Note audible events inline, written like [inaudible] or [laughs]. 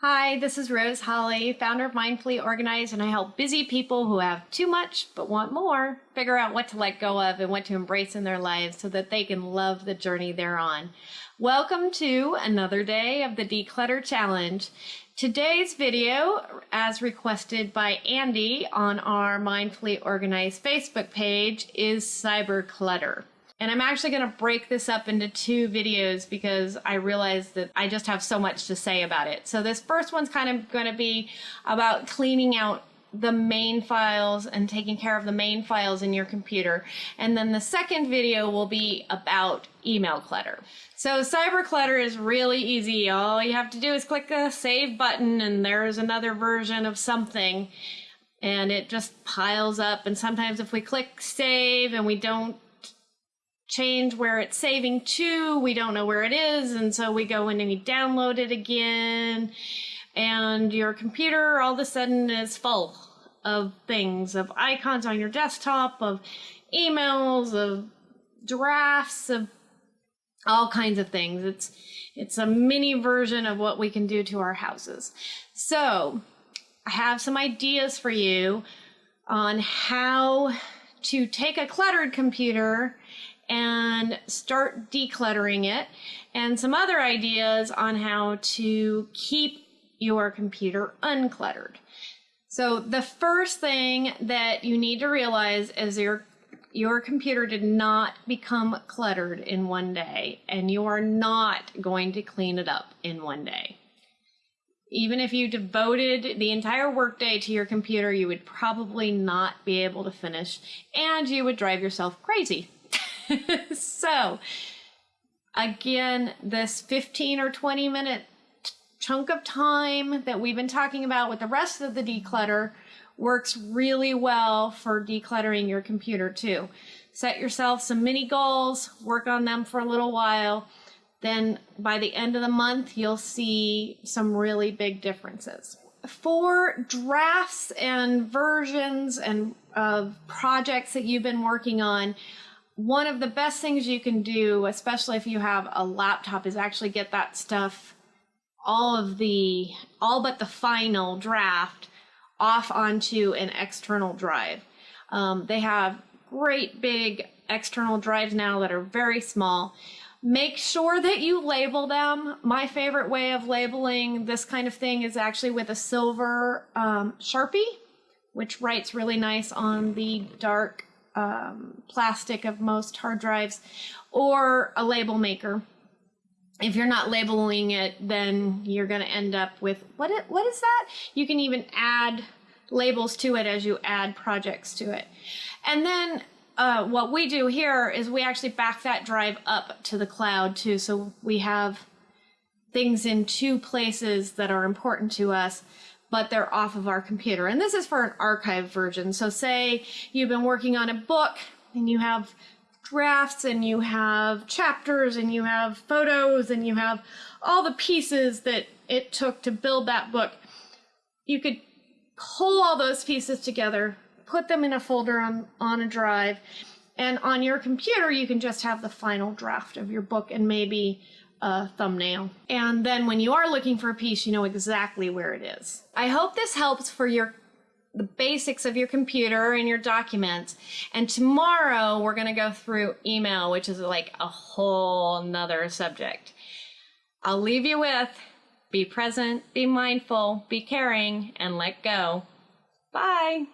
Hi, this is Rose Holly, founder of Mindfully Organized, and I help busy people who have too much but want more figure out what to let go of and what to embrace in their lives so that they can love the journey they're on. Welcome to another day of the Declutter Challenge. Today's video, as requested by Andy on our Mindfully Organized Facebook page, is cyber clutter. And I'm actually going to break this up into two videos because I realize that I just have so much to say about it. So this first one's kind of going to be about cleaning out the main files and taking care of the main files in your computer. And then the second video will be about email clutter. So cyber clutter is really easy. All you have to do is click the save button and there's another version of something and it just piles up. And sometimes if we click save and we don't change where it's saving to. We don't know where it is. And so we go in and we download it again. And your computer all of a sudden is full of things, of icons on your desktop, of emails, of drafts, of all kinds of things. It's it's a mini version of what we can do to our houses. So I have some ideas for you on how to take a cluttered computer and start decluttering it, and some other ideas on how to keep your computer uncluttered. So the first thing that you need to realize is your your computer did not become cluttered in one day and you are not going to clean it up in one day. Even if you devoted the entire workday to your computer, you would probably not be able to finish and you would drive yourself crazy. [laughs] so, again, this 15 or 20 minute chunk of time that we've been talking about with the rest of the declutter works really well for decluttering your computer too. Set yourself some mini goals, work on them for a little while. Then by the end of the month, you'll see some really big differences. For drafts and versions and of projects that you've been working on, one of the best things you can do, especially if you have a laptop, is actually get that stuff, all of the, all but the final draft, off onto an external drive. Um, they have great big external drives now that are very small. Make sure that you label them. My favorite way of labeling this kind of thing is actually with a silver um, Sharpie, which writes really nice on the dark um, plastic of most hard drives, or a label maker. If you're not labeling it, then you're going to end up with what? It, what is that? You can even add labels to it as you add projects to it. And then uh, what we do here is we actually back that drive up to the cloud too. So we have things in two places that are important to us but they're off of our computer. And this is for an archive version. So say you've been working on a book and you have drafts and you have chapters and you have photos and you have all the pieces that it took to build that book. You could pull all those pieces together, put them in a folder on, on a drive, and on your computer, you can just have the final draft of your book and maybe a thumbnail. And then when you are looking for a piece, you know exactly where it is. I hope this helps for your the basics of your computer and your documents. And tomorrow we're going to go through email, which is like a whole nother subject. I'll leave you with be present, be mindful, be caring, and let go. Bye.